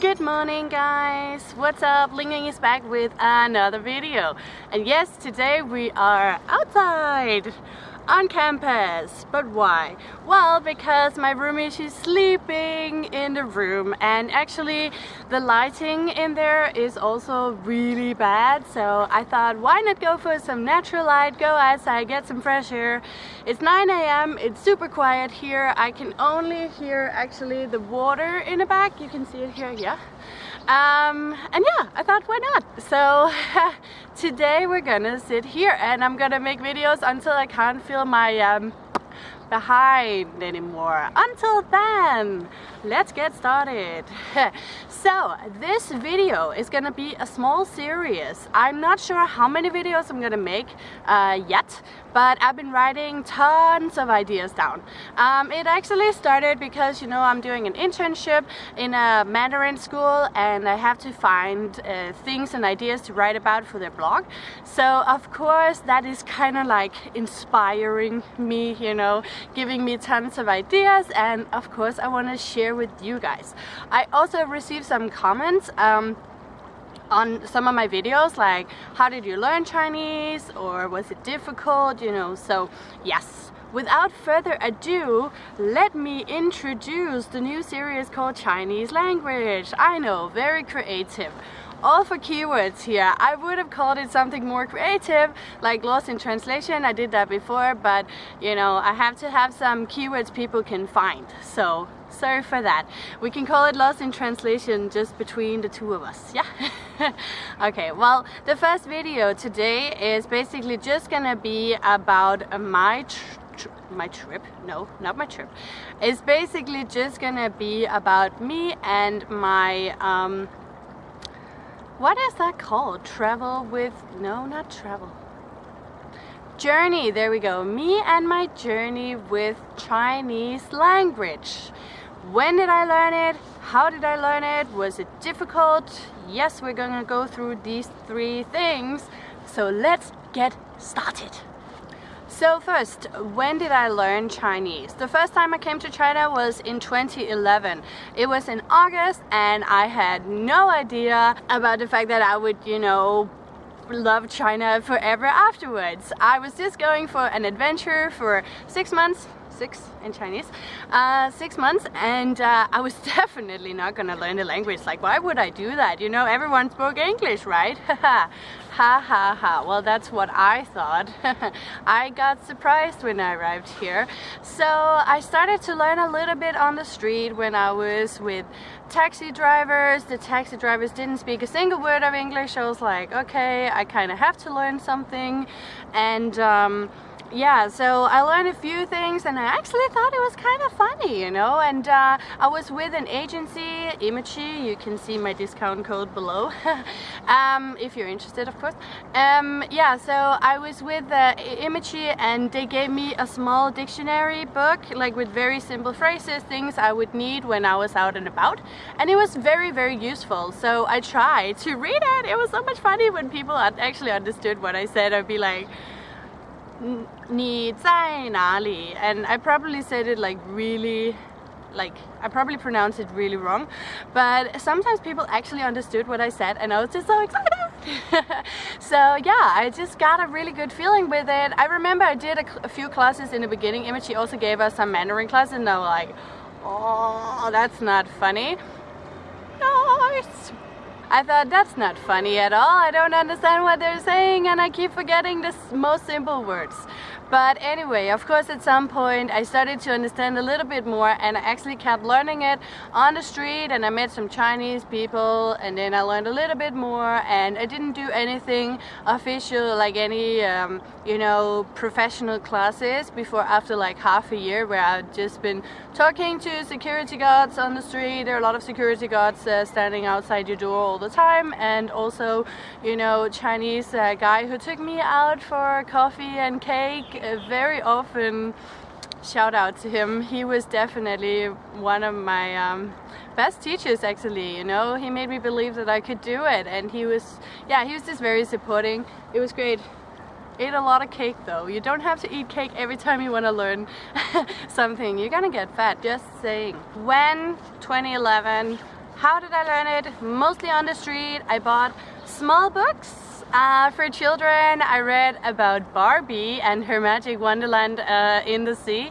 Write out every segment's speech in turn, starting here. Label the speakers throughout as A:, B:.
A: Good morning guys! What's up? Ling is back with another video. And yes, today we are outside on campus. But why? Well, because my roommate she's sleeping in the room and actually the lighting in there is also really bad. So I thought, why not go for some natural light, go outside, get some fresh air. It's 9 a.m. It's super quiet here. I can only hear actually the water in the back. You can see it here, yeah. Um, and yeah, I thought why not? So today we're gonna sit here and I'm gonna make videos until I can't feel my um, behind anymore. Until then, let's get started. so this video is gonna be a small series. I'm not sure how many videos I'm gonna make uh, yet, but I've been writing tons of ideas down. Um, it actually started because, you know, I'm doing an internship in a Mandarin school and I have to find uh, things and ideas to write about for their blog. So of course that is kind of like inspiring me, you know, giving me tons of ideas and of course I want to share with you guys. I also received some comments um, on some of my videos like how did you learn Chinese? or was it difficult? you know so yes. Without further ado let me introduce the new series called Chinese language. I know very creative all for keywords here. I would have called it something more creative, like lost in translation. I did that before, but you know, I have to have some keywords people can find. So sorry for that. We can call it lost in translation just between the two of us, yeah? okay, well, the first video today is basically just gonna be about my my trip no not my trip it's basically just gonna be about me and my um what is that called? Travel with, no, not travel. Journey, there we go. Me and my journey with Chinese language. When did I learn it? How did I learn it? Was it difficult? Yes, we're gonna go through these three things. So let's get started. So first, when did I learn Chinese? The first time I came to China was in 2011. It was in August and I had no idea about the fact that I would, you know, love China forever afterwards. I was just going for an adventure for six months, six in Chinese, uh, six months and uh, I was definitely not gonna learn the language. Like why would I do that? You know, everyone spoke English, right? ha ha ha. Well, that's what I thought. I got surprised when I arrived here. So I started to learn a little bit on the street when I was with taxi drivers. The taxi drivers didn't speak a single word of English. I was like, okay, I kind of have to learn something. And um, yeah, so I learned a few things and I actually thought it was kind of funny, you know, and uh, I was with an agency, Imachi, you can see my discount code below, um, if you're interested, of course. Um, yeah, so I was with uh, Imachi and they gave me a small dictionary book, like with very simple phrases, things I would need when I was out and about, and it was very, very useful, so I tried to read it. It was so much funny when people actually understood what I said. I'd be like, ni zai nali and I probably said it like really like I probably pronounced it really wrong but sometimes people actually understood what I said and I was just so excited. So yeah I just got a really good feeling with it. I remember I did a, a few classes in the beginning. Image also gave us some Mandarin classes and I was like oh that's not funny. No I thought that's not funny at all. I don't understand what they're saying and I keep forgetting the most simple words. But anyway, of course at some point I started to understand a little bit more and I actually kept learning it on the street and I met some Chinese people and then I learned a little bit more and I didn't do anything official like any um, you know professional classes before after like half a year where I've just been talking to security guards on the street. There are a lot of security guards uh, standing outside your door all the time and also you know Chinese uh, guy who took me out for coffee and cake very often shout out to him. He was definitely one of my um, best teachers actually you know? He made me believe that I could do it and he was yeah he was just very supporting. It was great. Ate a lot of cake though. You don't have to eat cake every time you want to learn something. You're gonna get fat just saying. When 2011 how did I learn it? Mostly on the street. I bought small books uh, for children. I read about Barbie and her magic wonderland uh, in the sea.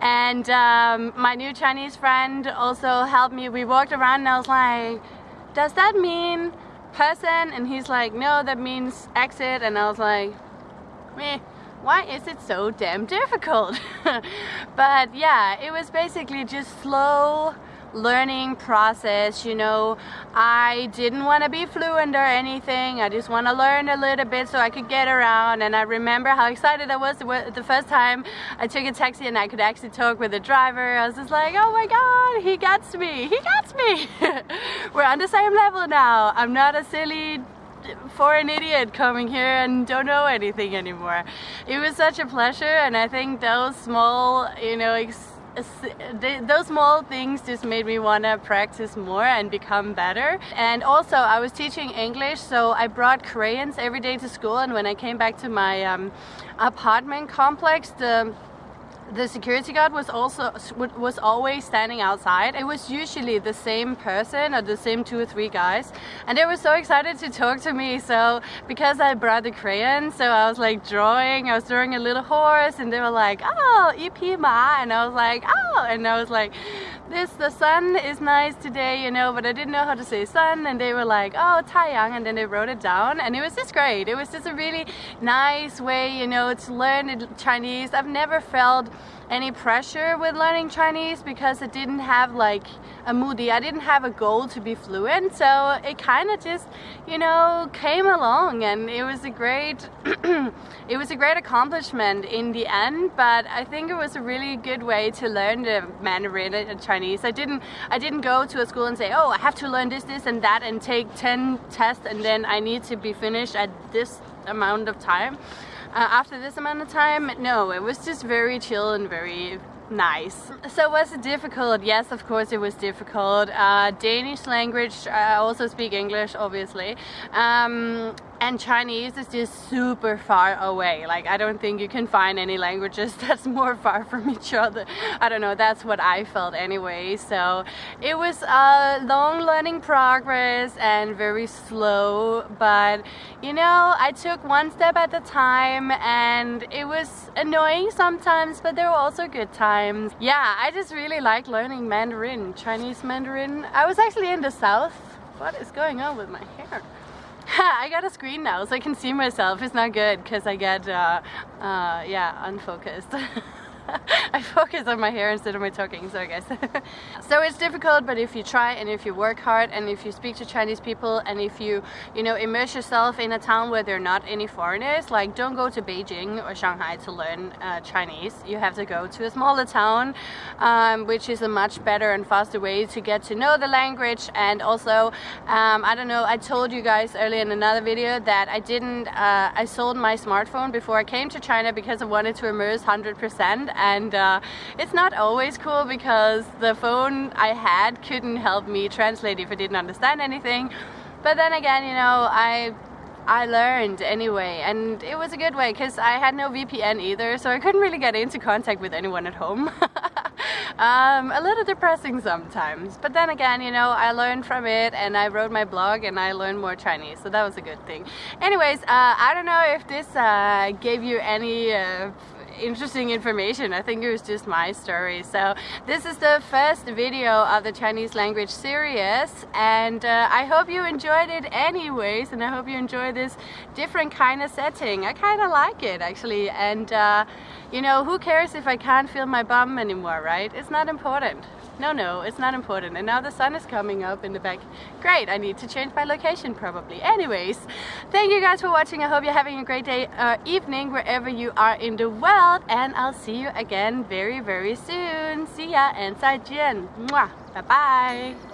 A: And um, my new Chinese friend also helped me. We walked around and I was like, does that mean person? And he's like, no, that means exit. And I was like, meh why is it so damn difficult? but yeah, it was basically just slow learning process you know. I didn't want to be fluent or anything. I just want to learn a little bit so I could get around. And I remember how excited I was the first time I took a taxi and I could actually talk with the driver. I was just like oh my god he gets me he gets me. We're on the same level now. I'm not a silly for an idiot coming here and don't know anything anymore. It was such a pleasure and I think those small, you know, those small things just made me want to practice more and become better. And also I was teaching English so I brought crayons every day to school and when I came back to my um, apartment complex the the security guard was also was always standing outside. It was usually the same person or the same two or three guys, and they were so excited to talk to me. So because I brought the crayon, so I was like drawing. I was drawing a little horse, and they were like, "Oh, EP Ma," and I was like, "Oh," and I was like, "This the sun is nice today, you know," but I didn't know how to say sun, and they were like, "Oh, Taiyang," and then they wrote it down, and it was just great. It was just a really nice way, you know, to learn Chinese. I've never felt any pressure with learning Chinese because it didn't have like a moody I didn't have a goal to be fluent so it kind of just you know came along and it was a great it was a great accomplishment in the end but I think it was a really good way to learn the Mandarin and Chinese. I didn't I didn't go to a school and say oh I have to learn this this and that and take 10 tests and then I need to be finished at this amount of time. Uh, after this amount of time no it was just very chill and very nice. So was it difficult? Yes, of course it was difficult. Uh, Danish language, I also speak English obviously. Um, and Chinese is just super far away. Like I don't think you can find any languages that's more far from each other. I don't know, that's what I felt anyway. So it was a long learning progress and very slow, but you know, I took one step at a time and it was annoying sometimes, but there were also good times. Yeah, I just really like learning Mandarin, Chinese Mandarin. I was actually in the south. What is going on with my hair? I got a screen now so I can see myself. It's not good because I get, uh, uh, yeah, unfocused. I focus on my hair instead of my talking, so I guess. so it's difficult, but if you try and if you work hard and if you speak to Chinese people and if you, you know, immerse yourself in a town where there are not any foreigners, like don't go to Beijing or Shanghai to learn uh, Chinese. You have to go to a smaller town, um, which is a much better and faster way to get to know the language. And also, um, I don't know, I told you guys earlier in another video that I didn't, uh, I sold my smartphone before I came to China because I wanted to immerse 100% and uh, it's not always cool because the phone I had couldn't help me translate if I didn't understand anything. But then again you know I I learned anyway and it was a good way because I had no VPN either so I couldn't really get into contact with anyone at home. Um, a little depressing sometimes but then again you know I learned from it and I wrote my blog and I learned more Chinese so that was a good thing. Anyways uh, I don't know if this uh, gave you any uh, interesting information. I think it was just my story. So this is the first video of the Chinese language series and uh, I hope you enjoyed it anyways and I hope you enjoy this different kind of setting. I kind of like it actually and uh, you know who cares if I can't feel my bum anymore right? It's not important. No, no, it's not important. And now the sun is coming up in the back. Great, I need to change my location probably. Anyways, thank you guys for watching. I hope you're having a great day or uh, evening wherever you are in the world. And I'll see you again very, very soon. See ya and 再见. Mwah. Bye-bye.